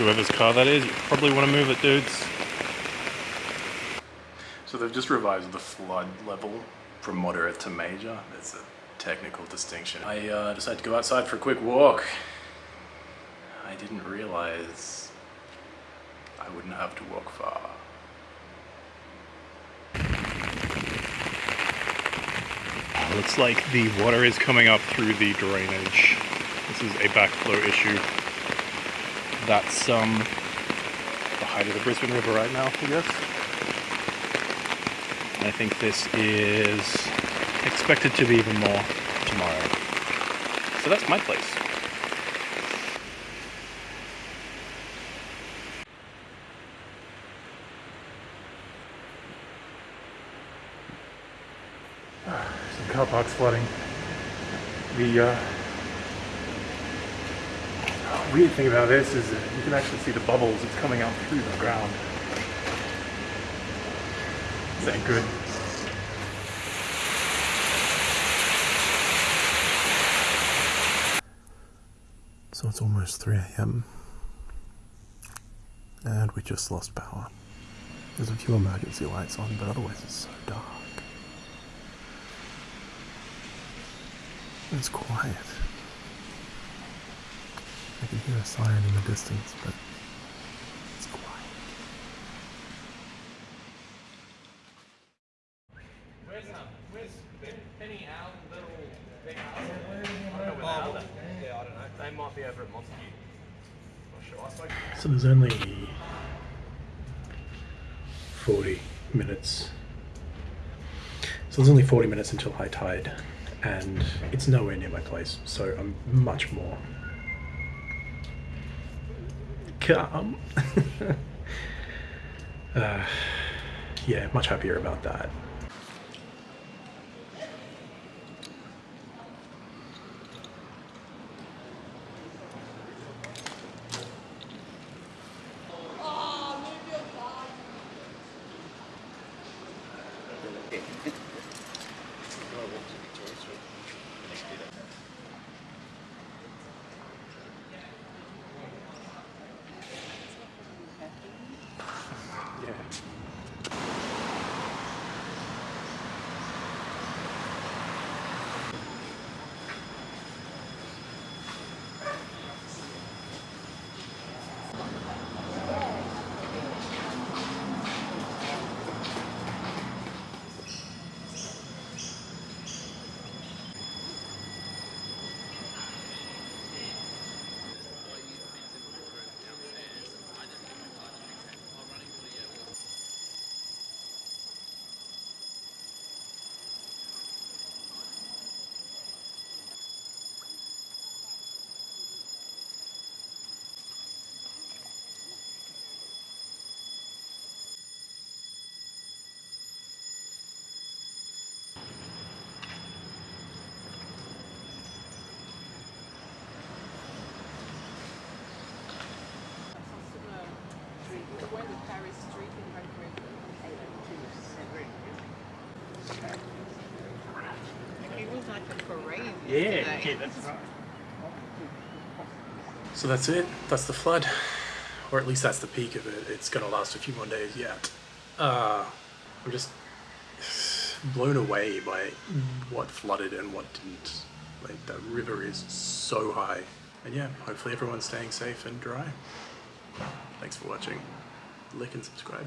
whoever's car that is. You probably want to move it, dudes. So they've just revised the flood level from moderate to major. That's a technical distinction. I uh, decided to go outside for a quick walk. I didn't realize I wouldn't have to walk far. Looks like the water is coming up through the drainage. This is a backflow issue. That's um, the height of the Brisbane River right now, I guess. And I think this is expected to be even more tomorrow. So that's my place. Some car parks flooding. The uh, weird thing about this is that you can actually see the bubbles. that's coming out through the ground. This ain't good. So it's almost 3 a.m. And we just lost power. There's a few emergency lights on, but otherwise it's so dark. It's quiet. Can hear a siren in the distance, but it's quiet. Where's um, where's Penny Al, little Big Al? Yeah, I don't know. They might be over at Montague. Not sure. So there's only 40 minutes. So there's only 40 minutes until high tide, and it's nowhere near my place, so I'm much more calm. uh, yeah, much happier about that. Yeah. Where the Paris Street in Vancouver. It was like a parade. yesterday. that's right. So that's it. That's the flood, or at least that's the peak of it. It's gonna last a few more days yet. Uh, I'm just blown away by what flooded and what didn't. Like the river is so high, and yeah, hopefully everyone's staying safe and dry. Thanks for watching. Like and subscribe.